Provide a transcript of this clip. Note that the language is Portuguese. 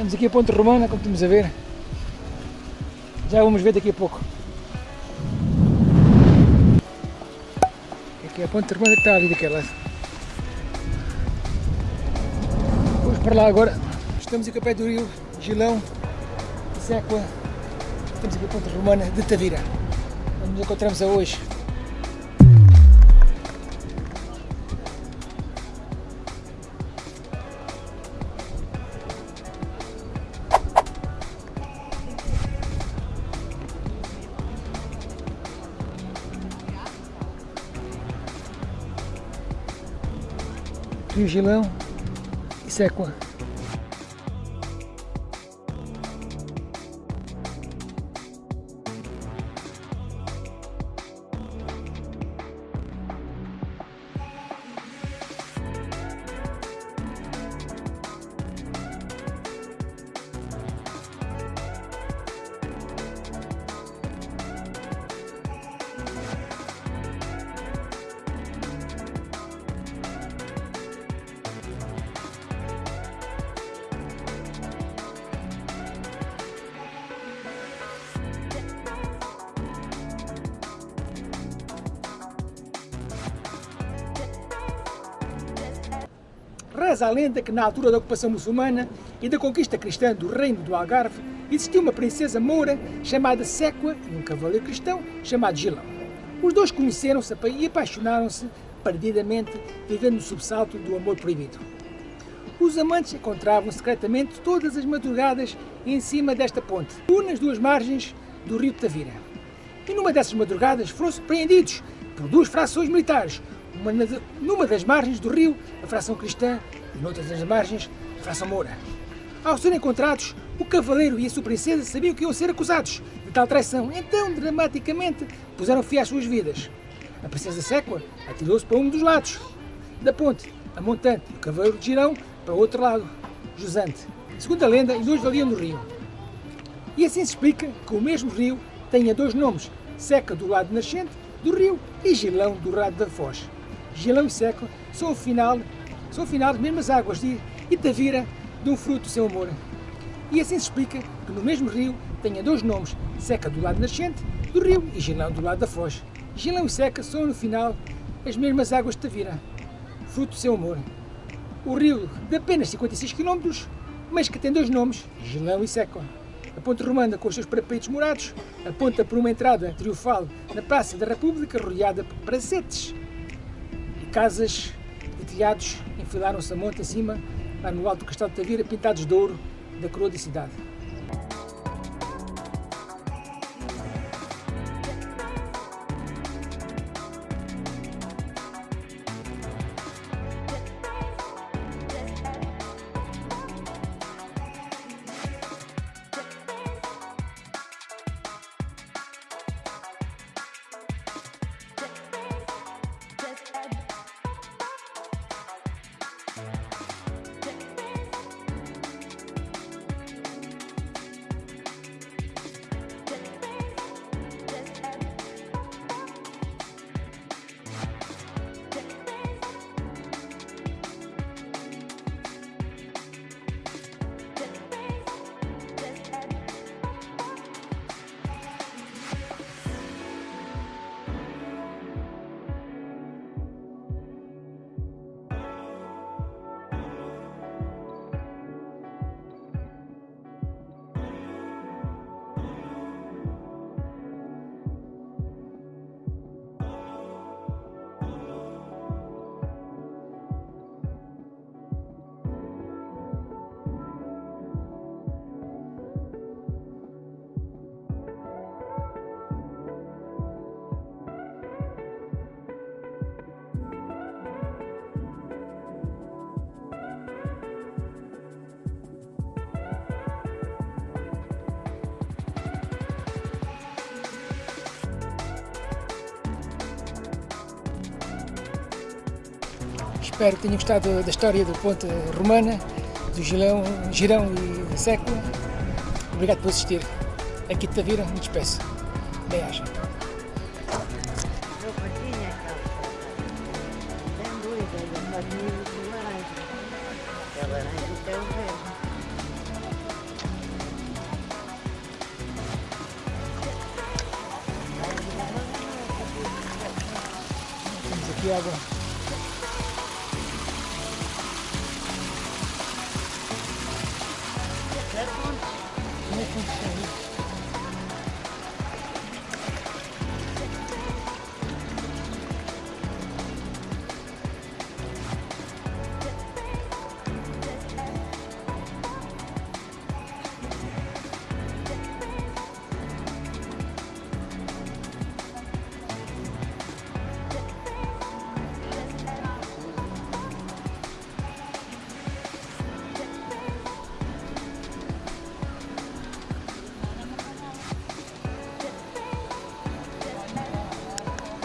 Temos aqui a Ponte Romana, como estamos a ver. Já vamos ver daqui a pouco. Aqui é a Ponte Romana que está ali daquele lado. Vamos para lá agora. Estamos aqui ao pé do rio Gilão, Sécua. Temos aqui a Ponte Romana de Tavira. Onde nos encontramos a hoje. Rio Gilão e Sécua. Reza a lenda que na altura da ocupação muçulmana e da conquista cristã do reino do Algarve, existiu uma princesa moura chamada Sécua e um cavaleiro cristão chamado Gilão. Os dois conheceram-se e apaixonaram-se perdidamente, vivendo no subsalto do amor proibido. Os amantes encontravam secretamente todas as madrugadas em cima desta ponte, nas duas margens do rio Tavira. E numa dessas madrugadas foram surpreendidos por duas frações militares, uma numa das margens do rio, a fração cristã, e noutras das margens, a fração moura. Ao serem encontrados, o cavaleiro e a sua princesa sabiam que iam ser acusados de tal traição, então, dramaticamente, puseram fim às suas vidas. A princesa Sécua atirou-se para um dos lados da ponte, a montante, e o cavaleiro de Girão para o outro lado, jusante. Segundo a lenda, os dois valiam no rio. E assim se explica que o mesmo rio tenha dois nomes, Seca do lado nascente do rio e Gilão do lado da foz. Gilão e Seco são o final, são o final das mesmas águas de Itavira de um fruto seu amor. E assim se explica que no mesmo rio tenha dois nomes, Seca do lado nascente do rio e Gilão do lado da foz. Gilão e Seca são no final as mesmas águas de Tavira, fruto seu amor. O rio de apenas 56 km, mas que tem dois nomes, Gilão e Seco. A ponte romana com os seus parapeitos morados aponta por uma entrada triunfal na Praça da República rodeada por prazetes casas telhados enfilaram-se a monte acima, lá no alto do Castelo de Tavira, pintados de ouro da coroa da cidade. Espero que tenham gostado da história da Ponte Romana, do Gilão, Girão e Século. Obrigado por assistir. Aqui te viram, me despeço. Bem-aja. Temos aqui. Como é que funciona isso?